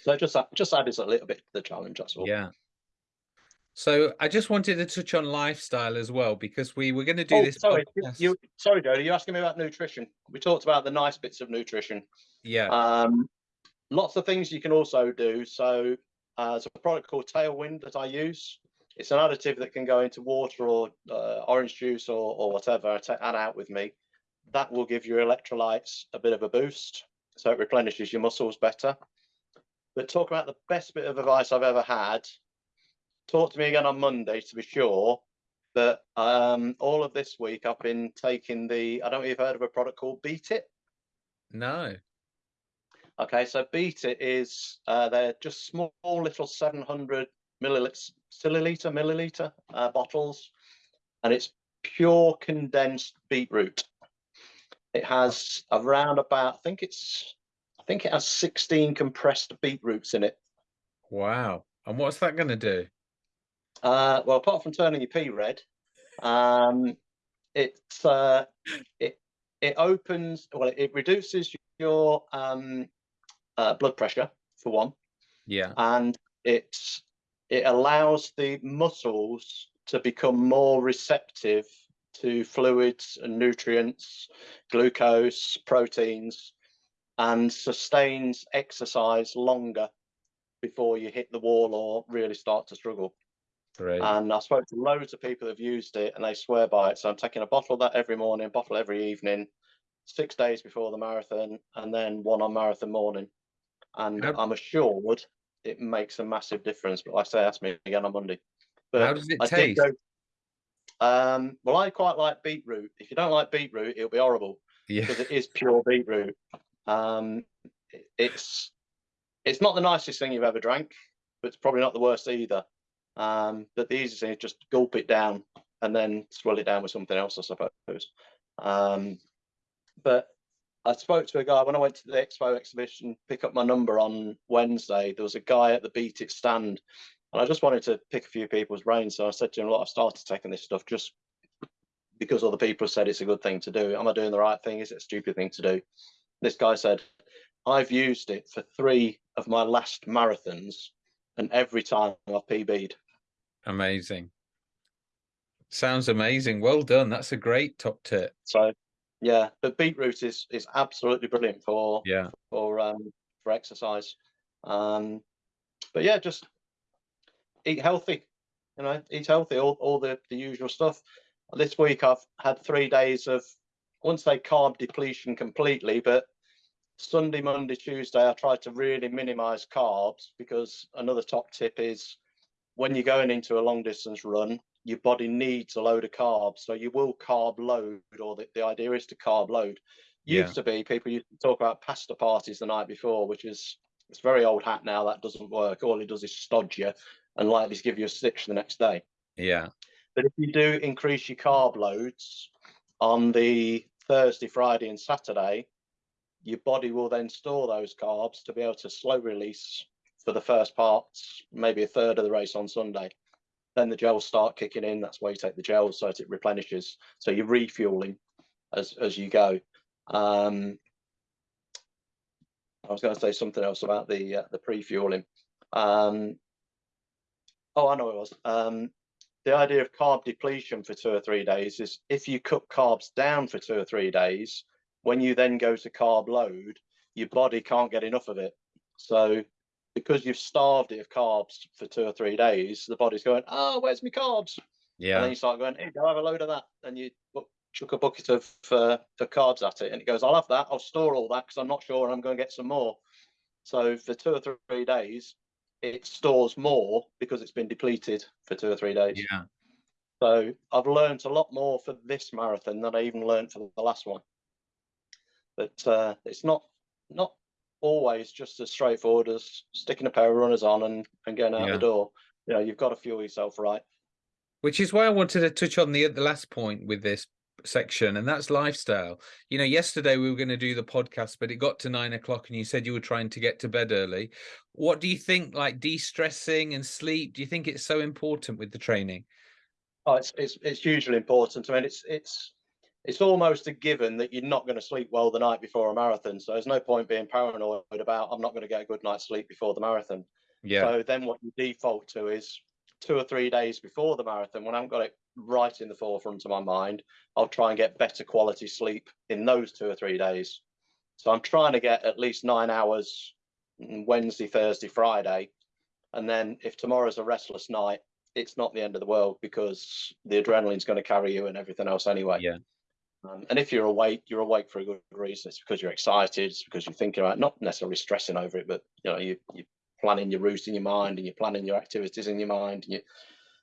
So just just added a little bit to the challenge, that's all. Yeah. So I just wanted to touch on lifestyle as well because we were going to do Oh, this. sorry, podcast- you sorry, Jody, you're asking me about nutrition. We talked about the nice bits of nutrition. yeah. Um, lots of things you can also do. So uh, there's a product called Tailwind that I use. It's an additive that can go into water or uh, orange juice or, or whatever. That out with me. That will give your electrolytes a bit of a boost. So it replenishes your muscles better. But talk about the best bit of advice I've ever had. Talk to me again on Monday to be sure. But um, all of this week, I've been taking the, I don't know if you've heard of a product called Beet It. no. Okay, so Beet It is uh, they're just small little 700 milliliter, milliliter, milliliter uh, bottles, and it's pure condensed beetroot. It has around about, I think it's, I think it has 16 compressed beetroots in it. Wow. And what's that going to do? Uh, well, apart from turning your pee red, um, it's uh, it it opens well, it, it reduces your um, uh, blood pressure for one. Yeah. and it's it allows the muscles to become more receptive to fluids and nutrients, glucose, proteins, and sustains exercise longer before you hit the wall or really start to struggle. Great. And I spoke to loads of people who've used it and they swear by it. So I'm taking a bottle of that every morning, bottle every evening, six days before the marathon, and then one on marathon morning. And How- I'm assured it makes a massive difference. But like I say, ask me again on Monday. But How does it I taste? go- um, well, I quite like beetroot. If you don't like beetroot, it'll be horrible Yeah. because it is pure beetroot. Um, it's it's not the nicest thing you've ever drank, but it's probably not the worst either. Um, but the easiest thing is just gulp it down and then swirl it down with something else, I suppose. Um, but I spoke to a guy when I went to the expo exhibition, pick up my number on Wednesday. There was a guy at the Beet It stand, and I just wanted to pick a few people's brains. So I said to him, "Look, I've started taking this stuff just because other people said it's a good thing to do. Am I doing the right thing? Is it a stupid thing to do?" This guy said, "I've used it for three of my last marathons, and every time I've PB'd." Amazing. Sounds amazing. Well done. That's a great top tip. So, yeah, but beetroot is is absolutely brilliant for Yeah. for um for exercise. Um, but yeah, just eat healthy. You know, eat healthy. All all the the usual stuff. This week I've had three days of I wouldn't say carb depletion completely, but Sunday, Monday, Tuesday, I tried to really minimize carbs because another top tip is when you're going into a long distance run, your body needs a load of carbs. So you will carb load, or the, the idea is to carb load. Yeah. Used to be people used to talk about pasta parties the night before, which is it's very old hat now. That doesn't work. All it does is stodge you and likely to give you a stitch the next day. Yeah. But if you do increase your carb loads on the Thursday, Friday, and Saturday, your body will then store those carbs to be able to slow release for the first parts, maybe a third of the race on Sunday. Then the gels start kicking in. That's why you take the gels so it replenishes. So you're refueling as as you go. Um, I was going to say something else about the uh, the pre-fueling. Um, oh, I know it was. Um, the idea of carb depletion for two or three days is if you cut carbs down for two or three days, when you then go to carb load, your body can't get enough of it. So because you've starved it of carbs for two or three days, the body's going, oh, where's my carbs? Yeah. And then you start going, hey, do I have a load of that? And you chuck a bucket of uh, the carbs at it, and it goes, I'll have that. I'll store all that because I'm not sure I'm going to get some more. So for two or three days, it stores more because it's been depleted for two or three days. Yeah. So I've learned a lot more for this marathon than I even learned for the last one. But uh, it's not not always just as straightforward as sticking a pair of runners on and, and going out Yeah. the door. You know, you've got to fuel yourself right. Which is why I wanted to touch on the the last point with this section, and that's lifestyle. You know, yesterday we were going to do the podcast, but it got to nine o'clock, and you said you were trying to get to bed early. What do you think, like de-stressing and sleep? Do you think it's so important with the training? Oh, it's it's it's hugely important. I mean, it's it's it's almost a given that you're not going to sleep well the night before a marathon. So there's no point being paranoid about I'm not going to get a good night's sleep before the marathon. Yeah, So then what you default to is two or three days before the marathon, when I haven't got it right in the forefront of my mind, I'll try and get better quality sleep in those two or three days. So I'm trying to get at least nine hours mm, Wednesday, Thursday, Friday. And then if tomorrow's a restless night, it's not the end of the world because the adrenaline's going to carry you and everything else anyway. Yeah. Um, and if you're awake, you're awake for a good reason. It's because you're excited. It's because you're thinking about not necessarily stressing over it, but you know you you planning your route in your mind and you're planning your activities in your mind and you,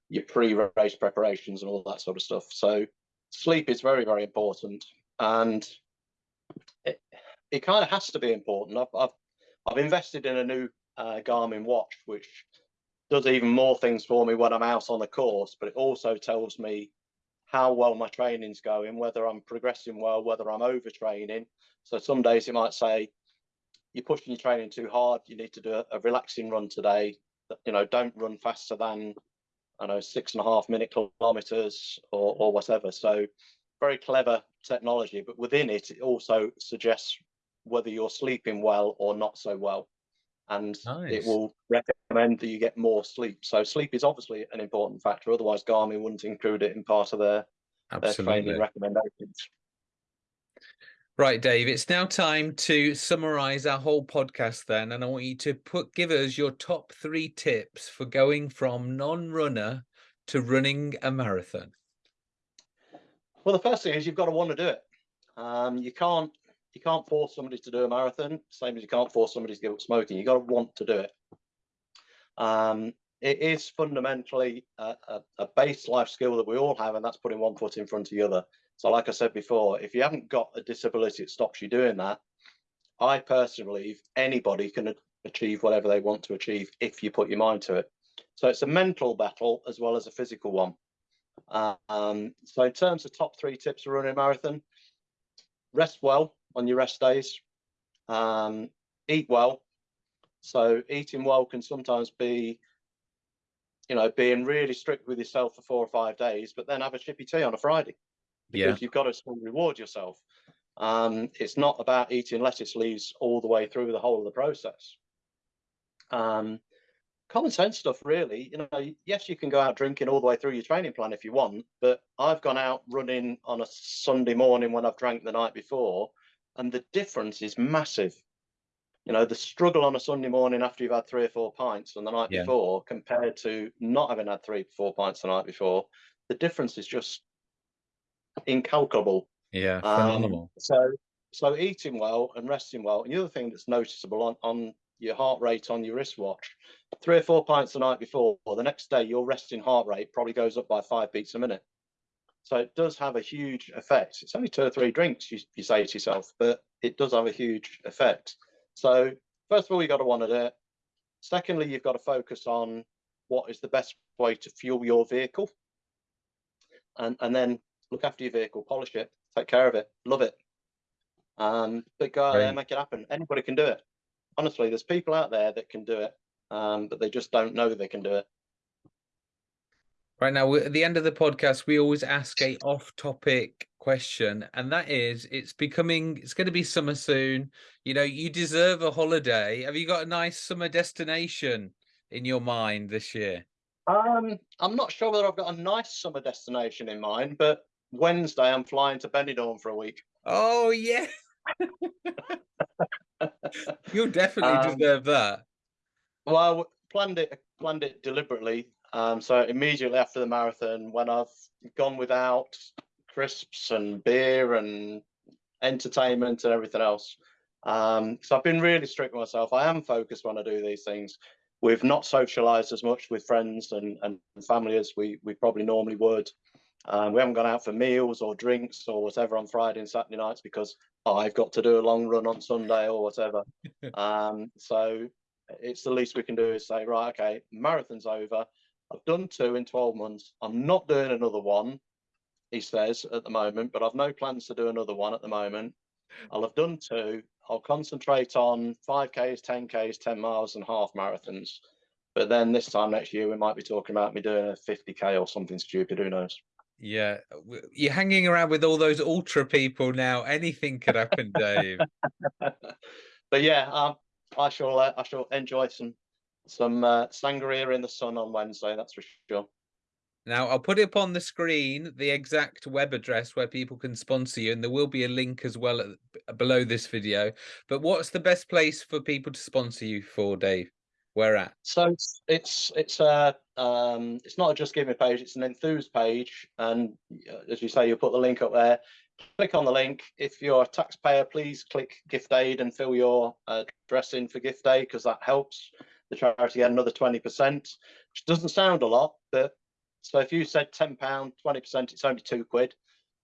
your pre-race preparations and all that sort of stuff. So sleep is very, very important. And it, it kind of has to be important. I've, I've, I've invested in a new uh, Garmin watch, which does even more things for me when I'm out on the course, but it also tells me how well my training's going, whether I'm progressing well, whether I'm overtraining. So some days it might say, you're pushing your training too hard. You need to do a, a relaxing run today. You know, don't run faster than I know six and a half minute kilometers or or whatever. So very clever technology, but within it, it also suggests whether you're sleeping well or not so well, and Nice. it will recommend that you get more sleep. So sleep is obviously an important factor. Otherwise, Garmin wouldn't include it in part of their their training recommendations. Right, Dave, it's now time to summarize our whole podcast then. And I want you to put give us your top three tips for going from non-runner to running a marathon. Well, the first thing is you've got to want to do it. Um, you can't you can't force somebody to do a marathon, same as you can't force somebody to give up smoking. You got to want to do it. Um, it is fundamentally a, a, a base life skill that we all have, and that's putting one foot in front of the other. So, like I said before, if you haven't got a disability that stops you doing that, I personally believe anybody can achieve whatever they want to achieve if you put your mind to it. So it's a mental battle as well as a physical one. Um, so in terms of top three tips for running a marathon, rest well on your rest days, um, eat well. So eating well can sometimes be, you know, being really strict with yourself for four or five days, but then have a chippy tea on a Friday Yeah, because you've got to still reward yourself. Um, it's not about eating lettuce leaves all the way through the whole of the process. Um, common sense stuff, really. You know, yes, you can go out drinking all the way through your training plan if you want, but I've gone out running on a Sunday morning when I've drank the night before, and the difference is massive. You know, the struggle on a Sunday morning after you've had three or four pints on the night Yeah. before compared to not having had three, four pints the night before, the difference is just incalculable. yeah, Um, phenomenal. so, so eating well and resting well. And the other thing that's noticeable on, on your heart rate on your wristwatch, three or four pints the night before, or the next day, your resting heart rate probably goes up by five beats a minute. So it does have a huge effect. It's only two or three drinks, you, you say to yourself, but it does have a huge effect. So first of all, you've got to want to do it. Secondly, you've got to focus on what is the best way to fuel your vehicle. And, and then look after your vehicle, polish it, take care of it, love it. Um, but go out there Right. and make it happen. Anybody can do it. Honestly, there's people out there that can do it. um, but they just don't know they can do it. Right now, at the end of the podcast, we always ask a off-topic question, and that is, it's becoming, it's going to be summer soon. You know, you deserve a holiday. Have you got a nice summer destination in your mind this year? Um, I'm not sure whether I've got a nice summer destination in mind, but Wednesday I'm flying to Benidorm for a week. Oh yeah, you'll definitely um, deserve that. Well, I planned it planned it deliberately. Um, so immediately after the marathon, when I've gone without crisps and beer and entertainment and everything else, um, so I've been really strict with myself. I am focused when I do these things. We've not socialised as much with friends and, and family as we we probably normally would. Um, we haven't gone out for meals or drinks or whatever on Friday and Saturday nights because I've got to do a long run on Sunday or whatever. um, so it's the least we can do is say, right, okay, marathon's over. I've done two in 12 months. I'm not doing another one, he says at the moment, but I've no plans to do another one at the moment. I'll have done two. I'll concentrate on 5Ks, 10Ks, 10 miles, and half marathons. But then this time next year, we might be talking about me doing a 50K or something stupid. Who knows? Yeah, you're hanging around with all those ultra people now. Anything could happen, Dave. but yeah, um, I shall. Uh, I shall enjoy some some uh, sangria in the sun on Wednesday. That's for sure. Now I'll put it up on the screen, the exact web address where people can sponsor you, and there will be a link as well at, below this video. But what's the best place for people to sponsor you for, Dave? Where at? So it's it's it's a um, it's not a just give me page. It's an enthuse page, and uh, as you say, you put the link up there. Click on the link. If you're a taxpayer, please click gift aid and fill your address in for gift aid because that helps the charity get another 20%, which doesn't sound a lot, but so if you said £10, 20%, it's only two quid.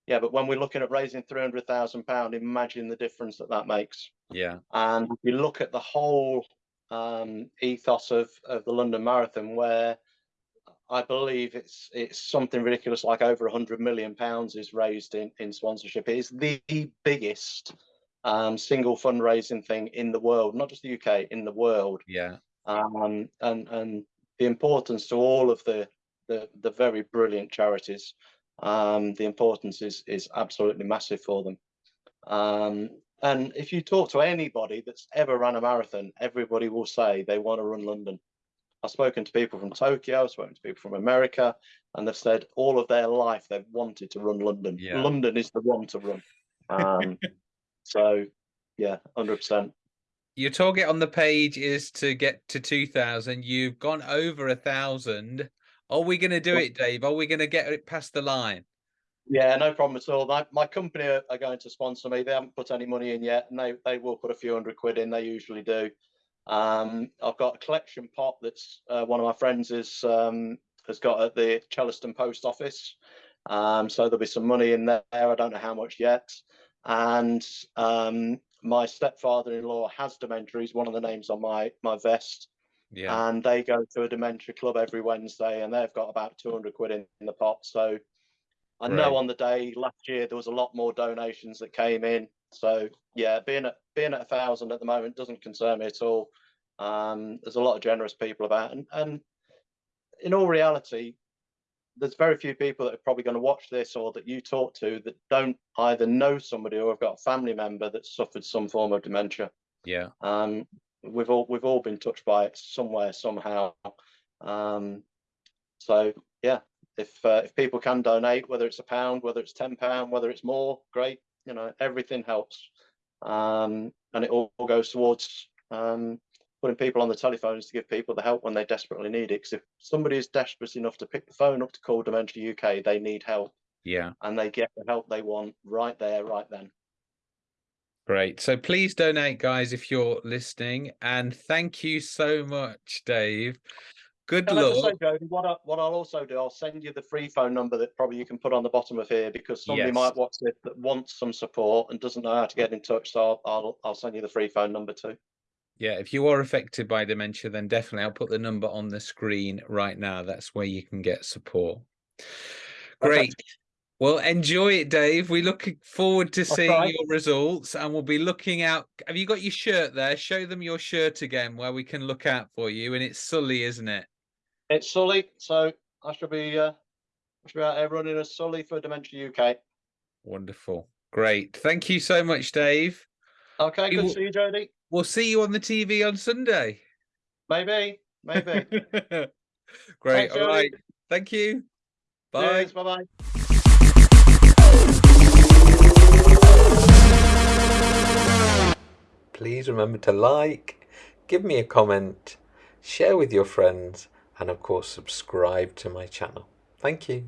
Yeah, but when we're looking at raising £300,000, imagine the difference that that makes. Yeah. And if you look at the whole um, ethos of, of the London Marathon, where I believe it's it's something ridiculous like over 100 million pounds is raised in, in sponsorship. It is the biggest um, single fundraising thing in the world, not just the UK, in the world. Yeah. Um, and and the importance to all of the the, the very brilliant charities. Um, the importance is is absolutely massive for them. Um, and if you talk to anybody that's ever run a marathon, everybody will say they want to run London. I've spoken to people from Tokyo, I've spoken to people from America, and they've said all of their life they've wanted to run London. Yeah. London is the one to run. Um, so, yeah, 100%. Your target on the page is to get to 2,000. You've gone over a thousand. Are we going to do it, Dave? Are we going to get it past the line? Yeah, no problem at all. My, my company are, are, going to sponsor me. They haven't put any money in yet, and they, they will put a few hundred quid in. They usually do. Um, I've got a collection pot that's uh, one of my friends is um, has got at the Chellaston Post Office. Um, so there'll be some money in there. I don't know how much yet. And um, my stepfather-in-law has dementia. He's one of the names on my my vest. Yeah. And they go to a dementia club every Wednesday, and they've got about 200 quid in, in the pot. So I right. know on the day last year there was a lot more donations that came in. So yeah, being at being at a thousand at the moment doesn't concern me at all. Um, there's a lot of generous people about, and, and in all reality, there's very few people that are probably going to watch this or that you talk to that don't either know somebody or have got a family member that suffered some form of dementia. Yeah. Um, we've all we've all been touched by it somewhere somehow. Um, so yeah, if uh, if people can donate, whether it's a pound, whether it's ten pound, whether it's more, great. You know, everything helps, um, and it all goes towards um, putting people on the telephones to give people the help when they desperately need it. Because if somebody is desperate enough to pick the phone up to call Dementia UK, they need help. Yeah, and they get the help they want right there, right then. Great. So please donate, guys, if you're listening. And thank you so much, Dave. Good luck. Say, Jody, what, I, what I'll also do, I'll send you the free phone number that probably you can put on the bottom of here because somebody yes. might watch this that wants some support and doesn't know how to get in touch. So I'll, I'll, I'll send you the free phone number too. Yeah, if you are affected by dementia, then definitely I'll put the number on the screen right now. That's where you can get support. Great. Well, enjoy it, Dave. We look forward to seeing try. your results and we'll be looking out. Have you got your shirt there? Show them your shirt again where we can look out for you. And it's Sully, isn't it? It's Sully, so I should be uh, I should be out there running as Sully for Dementia UK. Wonderful. Great. Thank you so much, Dave. Okay, good to see you, Jody. We'll see you on the TV on Sunday. Maybe, maybe. Great. Thanks, All Jody. right. Thank you. Bye. Bye bye. Please remember to like, give me a comment, share with your friends, and of course, subscribe to my channel. Thank you.